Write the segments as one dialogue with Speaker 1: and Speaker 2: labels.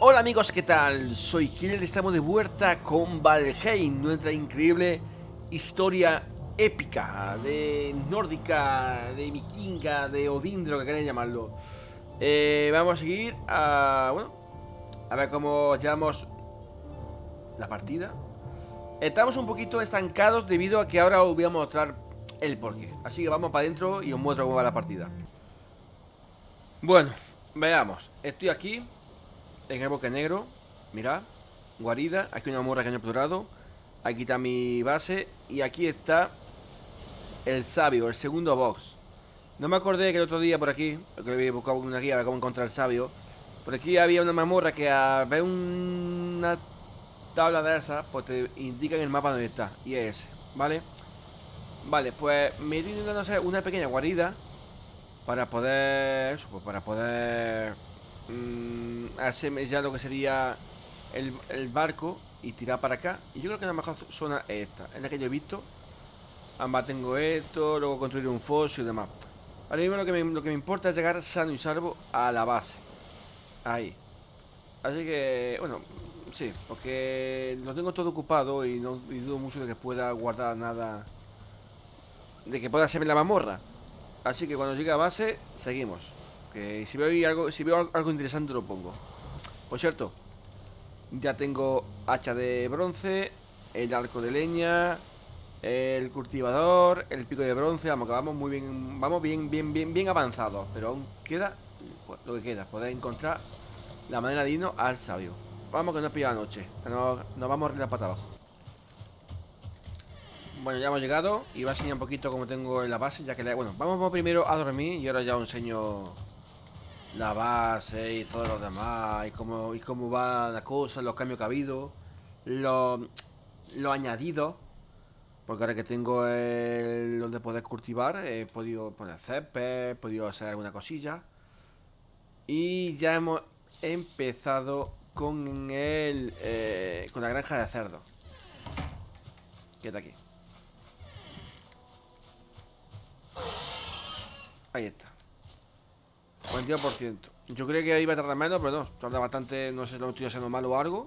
Speaker 1: Hola amigos, ¿qué tal? Soy Killer, estamos de vuelta con Valheim, nuestra increíble historia épica, de nórdica, de vikinga, de Odín, lo que queráis llamarlo. Eh, vamos a seguir a... bueno, a ver cómo llevamos la partida. Estamos un poquito estancados debido a que ahora os voy a mostrar el porqué. Así que vamos para adentro y os muestro cómo va la partida. Bueno, veamos. Estoy aquí en el bosque negro. Mirad, guarida. Aquí una morra que han capturado. Aquí está mi base. Y aquí está el sabio, el segundo box. No me acordé que el otro día por aquí, que había buscado una guía de cómo encontrar el sabio. Por aquí había una mamorra que a ver una tabla de esas, pues te indica en el mapa dónde está. Y es ese, ¿vale? Vale, pues me estoy intentando hacer una pequeña guarida para poder. Pues para poder. Mmm, hacer ya lo que sería el, el, barco y tirar para acá. Y yo creo que la mejor zona es esta, es la que yo he visto. Ambas tengo esto, luego construir un foso y demás. Ahora mismo lo que, me, lo que me importa es llegar sano y salvo a la base. Ahí. Así que, bueno, sí, porque lo tengo todo ocupado y no dudo mucho de que pueda guardar nada. De que pueda hacerme la mamorra. Así que cuando llegue a base, seguimos. Que si veo algo, si veo algo interesante lo pongo. Por cierto, ya tengo hacha de bronce, el arco de leña, el cultivador, el pico de bronce, vamos que vamos muy bien, vamos bien, bien, bien, bien avanzados, pero aún queda lo que queda, poder encontrar la manera de irnos al sabio. Vamos que no pilla la noche, que nos, vamos a arreglar para abajo. Bueno, ya hemos llegado y voy a enseñar un poquito cómo tengo en la base, ya que la, bueno, vamos primero a dormir y ahora ya os enseño la base y todo lo demás y cómo, y cómo va la cosa, los cambios que ha habido, lo, lo añadido porque ahora que tengo el donde poder cultivar, he podido poner césped, he podido hacer alguna cosilla. Y ya hemos empezado con el eh, con la granja de cerdo. Está aquí. Ahí está. 42%. Yo creía que iba a tardar menos, pero no. Tarda bastante, no sé si lo estoy haciendo mal o algo.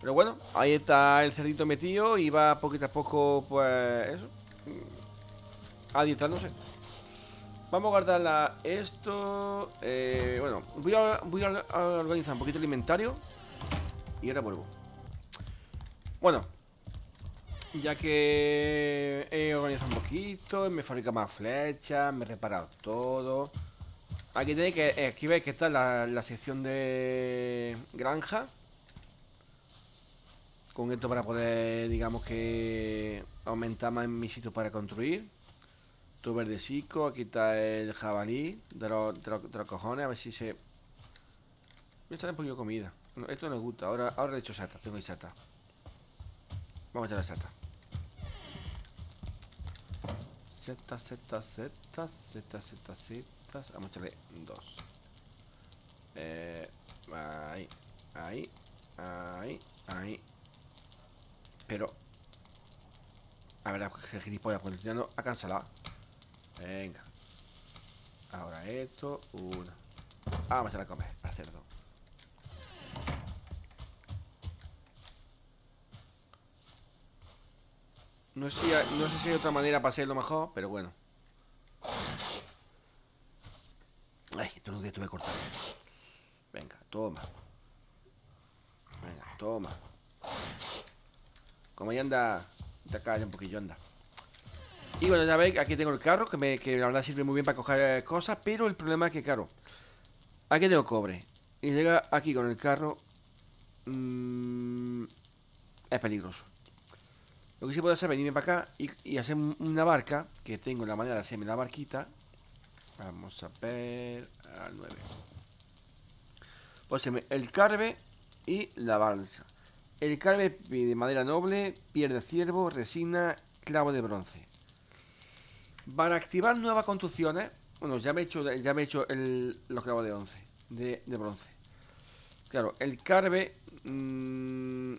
Speaker 1: Pero bueno, ahí está el cerdito metido y va poquito a poco, pues, eso. Adiestrándose. Vamos a guardarla esto. Eh, bueno, voy a, voy a organizar un poquito el inventario. Y ahora vuelvo. Bueno, ya que he organizado un poquito, me fabrica más flechas, me he reparado todo. Aquí tenéis que, eh, aquí veis que está la, la sección de granja con esto para poder, digamos que aumentar más mi sitio para construir. Tu verdecico, aquí está el jabalí de los, de, los, de cojones, a ver si se... Me sale un poquito de comida. Bueno, esto me gusta, ahora, ahora he hecho sata, tengo sata. Vamos a echarle sata. Setas, setas, setas, setas, setas, setas. Vamos a echarle dos. Eh, ahí, ahí, ahí, ahí. Pero A ver, que gilipollas Porque ya no ha cancelado Venga Ahora esto Uno ah, Vamos a la comer Para cerdo No sé, no sé si hay otra manera para hacerlo mejor Pero bueno No tuve que cortar Venga, toma. Venga, toma. Como ya anda De acá un poquillo anda. Y bueno, ya veis, aquí tengo el carro que, me, que la verdad sirve muy bien para coger cosas Pero el problema es que, claro Aquí tengo cobre. Y llega aquí con el carro mmm, Es peligroso. Lo que sí puedo hacer es venirme para acá y, y, hacer una barca Que tengo la manera de hacerme la barquita Vamos a ver Al 9 Pues el carbe y la balsa el carbe de madera noble, piel de ciervo, resina, clavo de bronce. Para activar nuevas construcciones, bueno, ya me he hecho, ya me he hecho los clavos de, once, de, bronce. Claro, el carbe, mmm,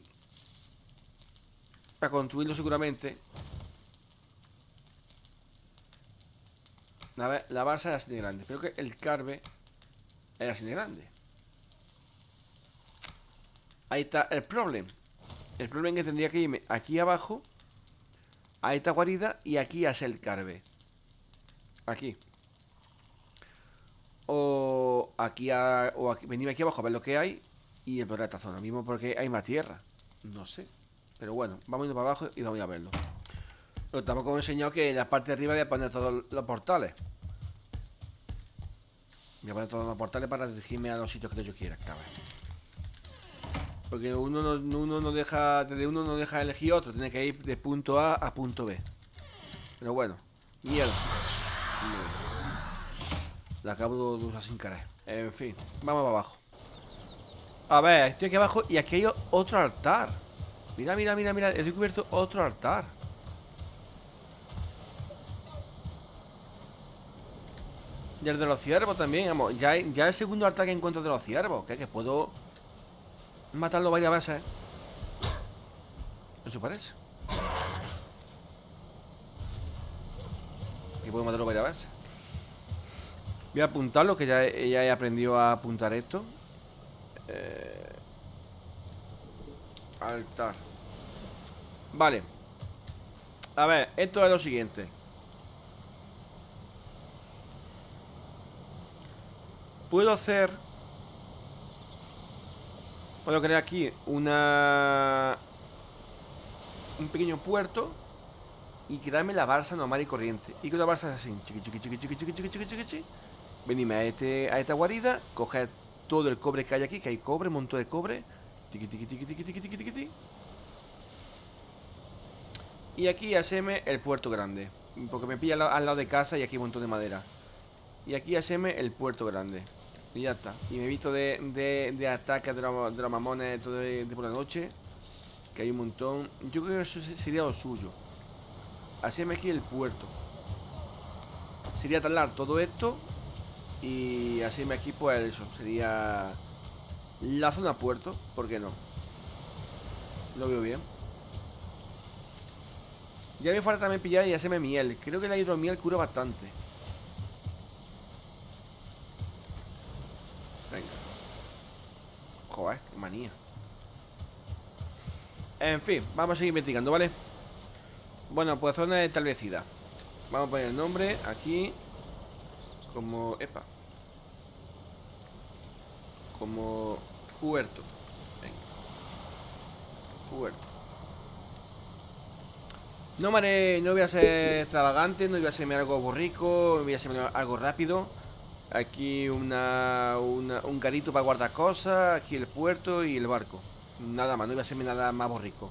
Speaker 1: para construirlo seguramente, la, la base es así de grande, pero que el carbe es así de grande. Ahí está el problema. El problema es que tendría que irme aquí abajo a esta guarida y aquí a el carve. Aquí. O aquí a, o aquí, venirme aquí abajo a ver lo que hay y explorar esta zona. Mismo porque hay más tierra. No sé. Pero bueno, vamos a ir para abajo y vamos a verlo. Pero tampoco he enseñado que en la parte de arriba voy a poner todos los portales. Voy a poner todos los portales para dirigirme a los sitios que yo quiera, cabrón. Porque uno no, uno no deja. Desde uno no deja elegir otro. Tiene que ir de punto A a punto B. Pero bueno. Mierda. La acabo de usar sin querer. En fin, vamos para abajo. A ver, estoy aquí abajo y aquí hay otro altar. Mira, mira, mira, mira. He descubierto otro altar. Y el de los ciervos también, vamos. Ya, ya el segundo altar que encuentro de los ciervos. Que, que puedo matarlo varias veces. Eso parece. Que puedo matarlo varias veces. Voy a apuntarlo, que ya, ya he aprendido a apuntar esto. Eh, altar. Vale. A ver, esto es lo siguiente. Puedo hacer... Puedo crear aquí una... Un pequeño puerto y quedarme la balsa normal y corriente. Y que la balsa es así. Chiqui, chiqui, chiqui, chiqui, chiqui, chiqui, chiqui, chiqui. Venime a, este, a esta guarida, coger todo el cobre que hay aquí, que hay cobre, un montón de cobre. Tiqui, tiqui, tiqui, tiqui, tiqui, tiqui, tiqui, Y aquí haceme el puerto grande. Porque me pilla al, lado de casa y aquí un montón de madera. Y aquí haceme el puerto grande. Y ya está. Y me he visto de, de, de ataques de los, de los mamones todo de, por la noche. Que hay un montón. Yo creo que eso sería lo suyo. Haceme aquí el puerto. Sería talar todo esto y así me aquí pues eso, sería la zona puerto, ¿por qué no? Lo veo bien. Ya me falta también pillar y hacerme miel. Creo que la hidromiel cura bastante. Venga. Joder, qué manía. En fin, vamos a seguir investigando, ¿vale? Bueno, pues zona establecida. Vamos a poner el nombre aquí como... Epa. Como puerto. Venga. Puerto. No me no voy a ser extravagante, no voy a hacerme algo borrico, voy a hacerme algo rápido. Aquí una, un garito para guardar cosas, aquí el puerto y el barco. Nada más, no voy a hacerme nada más borrico.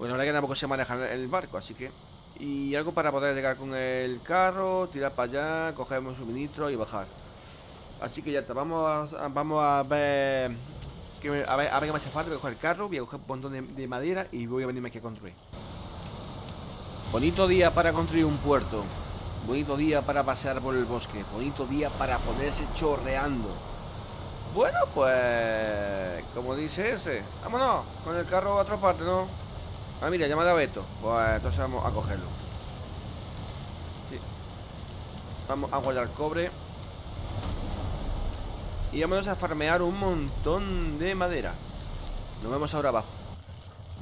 Speaker 1: La verdad que tampoco se maneja el barco, así que y algo para poder llegar con el carro, tirar para allá, coger un suministro y bajar. Así que ya está, vamos a, vamos a ver, a ver a ver qué me hace falta, voy a coger el carro, voy a coger un montón de, madera y voy a venirme aquí a construir. Bonito día para construir un puerto. Bonito día para pasear por el bosque. Bonito día para ponerse chorreando. Bueno, pues... Como dice ese. Vámonos, con el carro a otra parte, ¿no? Ah, mira, llamada a Beto. Pues entonces vamos a cogerlo. Sí. Vamos a guardar cobre. Y vamos a farmear un montón de madera. Nos vemos ahora abajo.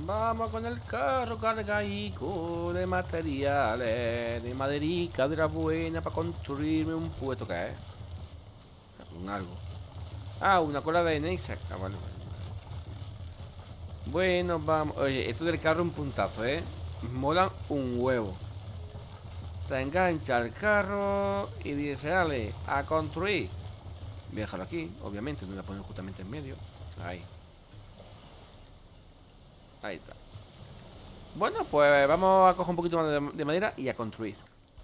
Speaker 1: Vamos con el carro cargaico de materiales, de maderica de la buena para construirme un puesto que es. Un algo. Ah, una cola de Nexa. Ah, vale, bueno, vamos. Oye, esto del carro es un puntazo, ¿eh? Molan un huevo. Te engancha el carro y dice, dale, a construir. Voy aquí, obviamente, no voy a poner justamente en medio. Ahí. Ahí está. Bueno, pues vamos a coger un poquito más de, madera y a construir.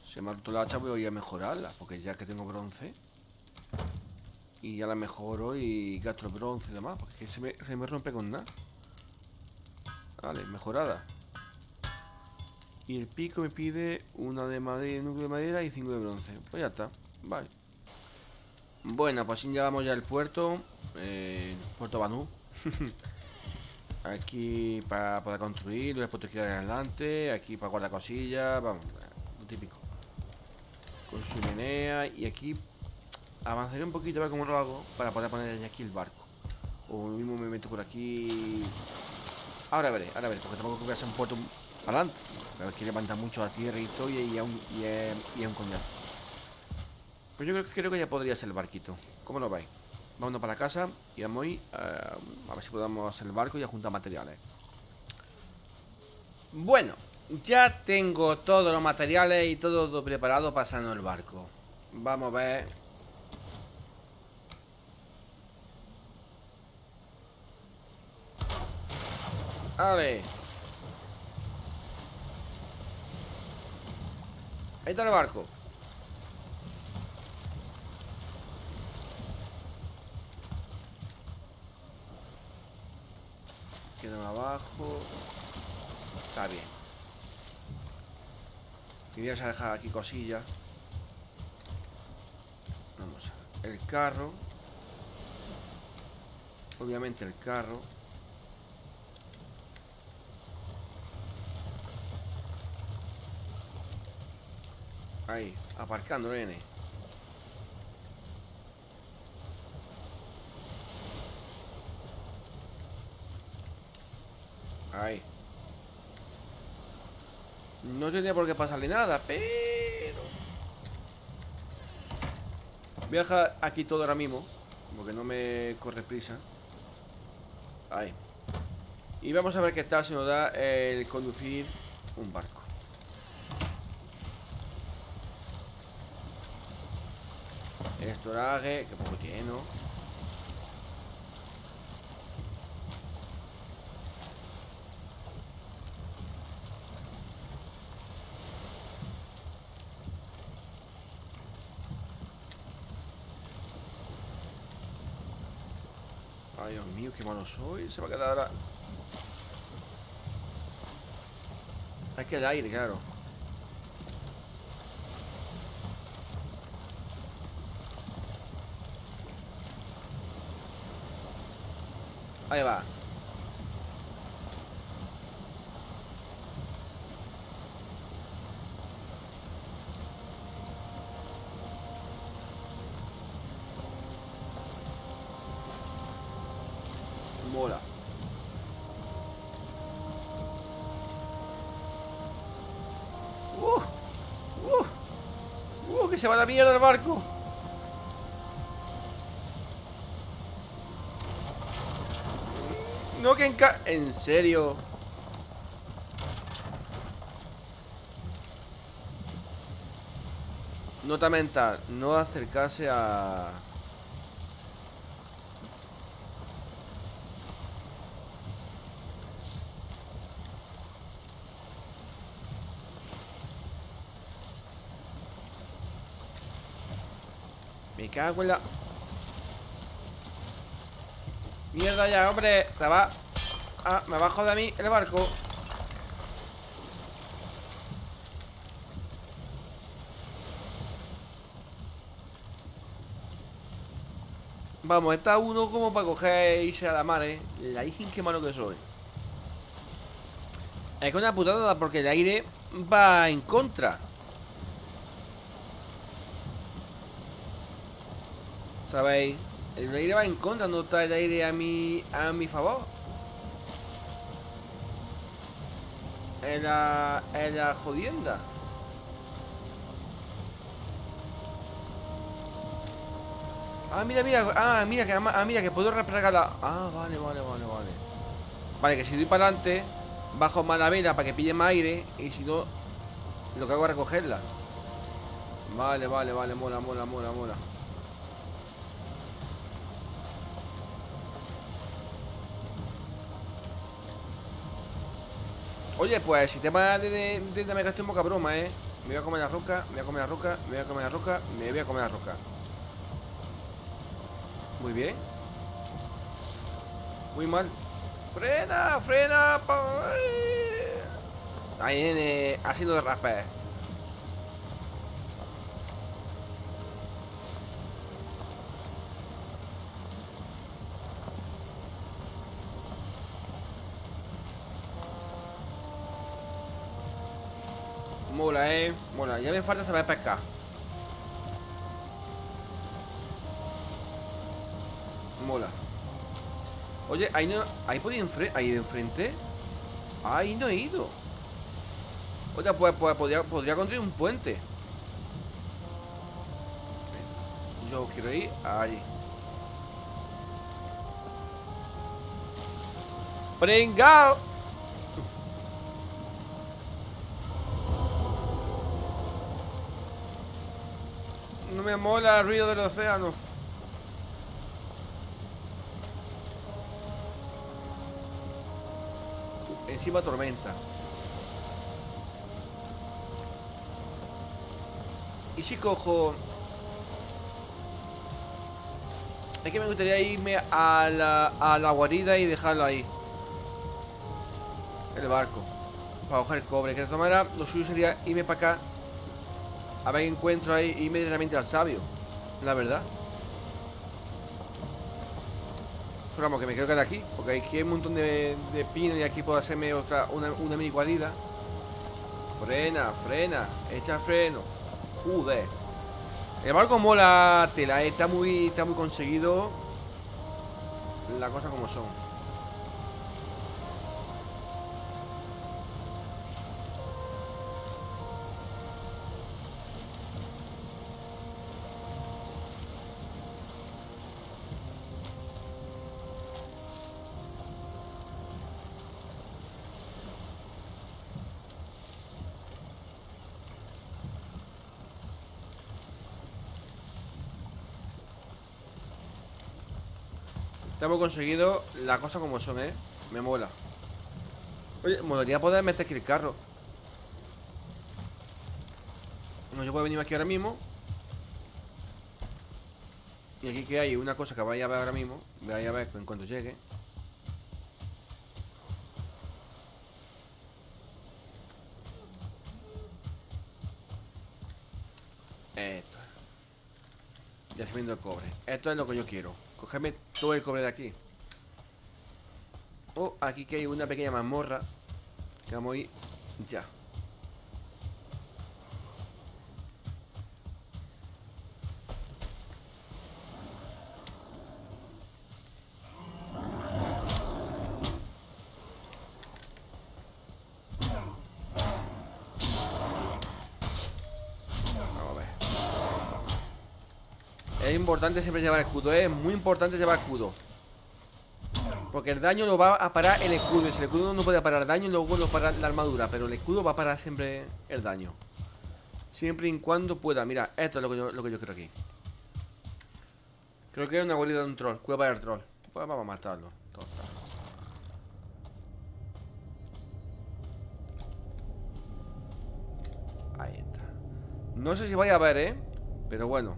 Speaker 1: Se me ha roto la hacha, voy a mejorarla, porque ya que tengo bronce. Y ya la mejoro y gasto el bronce y demás, porque se me, se me rompe con nada. Vale, mejorada. Y el pico me pide una de madera, núcleo de madera y cinco de bronce. Pues ya está. Vale. Bueno, pues así ya vamos ya al puerto. Eh, puerto Banú. aquí para poder construir, lo he puesto aquí adelante. Aquí para guardar cosillas. Vamos, lo típico. Con su menea. Y aquí avanzaré un poquito a ver cómo lo hago para poder poner aquí el barco. O mismo me meto por aquí. Ahora veré, ahora veré, porque tampoco voy a hacer un puerto para adelante. Pero que levanta mucho la tierra y todo y, y, un, y, es, y un coñazo. Pues yo creo, creo que ya podría ser el barquito. ¿Cómo lo veis? Vámonos para casa y vamos a ir uh, a ver si podemos hacer el barco y a juntar materiales. Bueno, ya tengo todos los materiales y todo preparado para salir el barco. Vamos a ver. A ver. Ahí está el barco. Quedan abajo. Está bien. A dejar aquí cosillas. Vamos. El carro. Obviamente el carro. Ahí, aparcando, nene. Ahí. No tenía por qué pasarle nada, pero... Voy a dejar aquí todo ahora mismo Porque no me corre prisa Ahí Y vamos a ver qué tal se nos da el conducir un barco El estoraje, que poco tiene, ¿no? Ay, Dios mío, qué malo soy. Se va a quedar ahora. Hay que el aire, claro. Ahí va. Mola. Uh, uh, uh, que se va la mierda el barco. No que en ¿En serio? Nota mental, no acercarse a... Me cago en la... Mierda ya, hombre. Se va Ah, me bajo de mí el barco. Vamos, está uno como para coger e irse a la mar, eh. La hija qué malo que soy. Es que una putada porque el aire va en contra. ¿Sabéis? El aire va en contra, no está el aire a mi, a mi favor. En la, en la jodienda. Ah, mira, mira, ah, mira que, ah, mira que puedo replegar la... Ah, vale, vale, vale, vale. Vale, que si doy para adelante, bajo más la vela para que pille más aire y si no, lo que hago es recogerla. Vale, vale, vale, mola, mola, mola, mola. Oye, pues sistema de, de, de navegación poca broma, ¿eh? Me voy a comer la roca, me voy a comer la roca, me voy a comer la roca, me voy a comer la roca. Muy bien. Muy mal. ¡Frena! ¡Frena! Ahí viene haciendo de rapé. Mola, eh. Mola, ya me falta saber pescar. Mola. Oye, ahí no. Ahí podía enfrente. Ahí de enfrente. Ahí no he ido. Oye, pues, pues podría, podría construir un puente. Yo quiero ir allí. ¡Pringao! No me mola el ruido del océano. Encima tormenta. ¿Y si cojo...? Es que me gustaría irme a la, a la guarida y dejarlo ahí. El barco. Para coger cobre. Que de todas maneras, lo suyo sería irme para acá. A ver encuentro ahí inmediatamente al sabio. La verdad. Pero vamos, que me quiero quedar aquí. Porque aquí hay un montón de, de pinos y aquí puedo hacerme otra, una, mini guarida. Frena, frena. Echa freno. Joder. El barco mola tela, eh, está muy, está muy conseguido. La cosa como son. Hemos conseguido la cosa como son, ¿eh? Me mola. Oye, molaría poder meter aquí el carro. No, yo puedo venir aquí ahora mismo. Y aquí que hay una cosa que vaya a ver ahora mismo. Voy a ver en cuanto llegue. Esto. Ya viendo el cobre. Esto es lo que yo quiero. Cogerme todo el cobre de aquí. Oh, aquí que hay una pequeña mazmorra. Que vamos a ir ya. Es importante siempre llevar escudo, ¿eh? es muy importante llevar escudo. Porque el daño lo va a parar el escudo. Y si el escudo no puede parar daño, luego no para la armadura. Pero el escudo va a parar siempre el daño. Siempre y cuando pueda. Mira, esto es lo que yo, lo que yo creo aquí. Creo que es una guarida de un troll. Cueva del troll. Pues vamos a matarlo. Ahí está. No sé si vaya a ver, ¿eh? Pero bueno.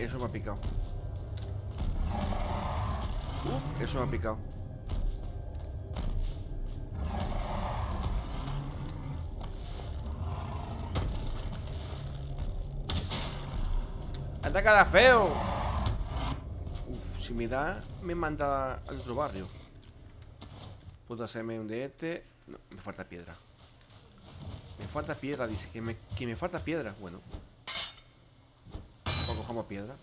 Speaker 1: Eso me ha picado. Uf, eso me ha picado. ¡Ataca feo! Uf, si me da, me manda al otro barrio. Puedo hacerme un de este. No, me falta piedra. Me falta piedra, dice. Que me, que me falta piedra. Bueno como piedra.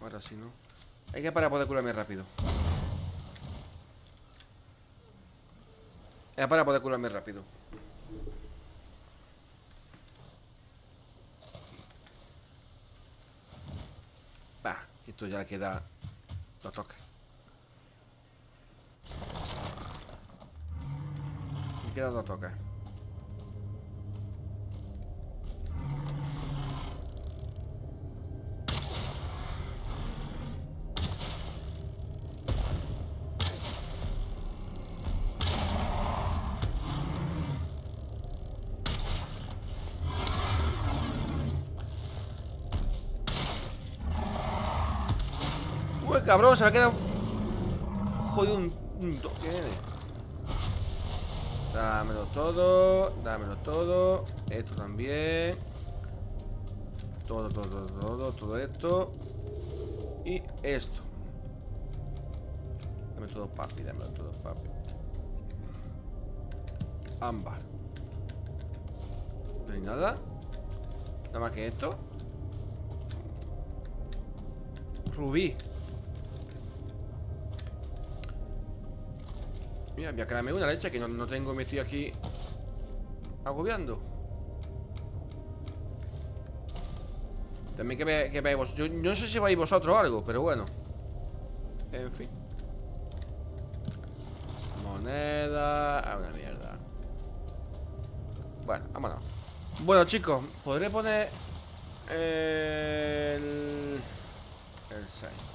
Speaker 1: Ahora sí, ¿no? Hay que para poder curarme rápido. Es para poder curarme rápido. Va, esto ya queda... Lo toca. Me queda lo cabrón, se me ha quedado jodido un, un toque. Dámelo todo, dámelo todo. Esto también. Todo, todo, todo, todo, esto. Y esto. Dame todo papi, dame todo papi. Ámbar. No hay nada. Nada más que esto. Rubí. Mira, voy a quedarme una leche que no, no tengo, me estoy aquí agobiando. También que, ve, que veáis vosotros. Yo no sé si vais vosotros o algo, pero bueno. En fin. Moneda. Ah, una mierda. Bueno, vámonos. Bueno, chicos, podré poner el. El 6.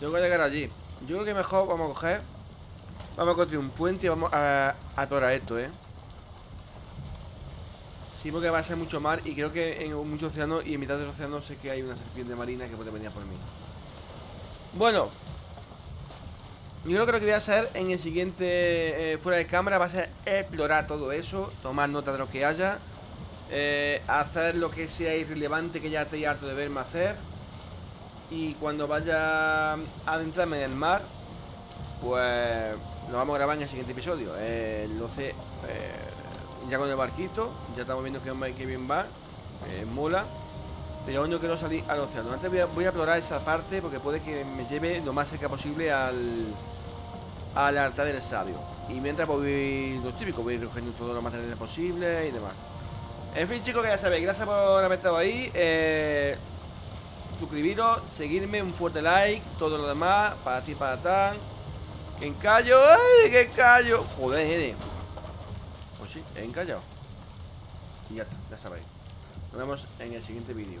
Speaker 1: Tengo que llegar allí. Yo creo que mejor vamos a coger. Vamos a construir un puente y vamos a, atorar esto, ¿eh? Sí, porque va a ser mucho mar y creo que en mucho océano y en mitad del océano sé que hay una serpiente marina que puede venir por mí. Bueno. Yo creo que lo que voy a hacer en el siguiente eh, fuera de cámara va a ser explorar todo eso, tomar nota de lo que haya, eh, hacer lo que sea irrelevante que ya esté harto de verme hacer y cuando vaya a adentrarme en el mar, pues lo vamos a grabar en el siguiente episodio. Eh, lo sé, eh, ya con el barquito, ya estamos viendo que, que bien va, eh, mola. Pero aún no quiero salir al océano. Antes voy a, explorar esa parte porque puede que me lleve lo más cerca posible al, al altar del sabio. Y mientras pues, voy lo típico, voy recogiendo todos los materiales posibles y demás. En fin, chicos, que ya sabéis, gracias por haber estado ahí. Eh, suscribiros, seguirme, un fuerte like, todo lo demás, para ti, para tan. Que encallo, ¡ay! ¡Que encallo! Joder, nene. Pues sí, he encallado. Y ya está, ya sabéis. Nos vemos en el siguiente vídeo.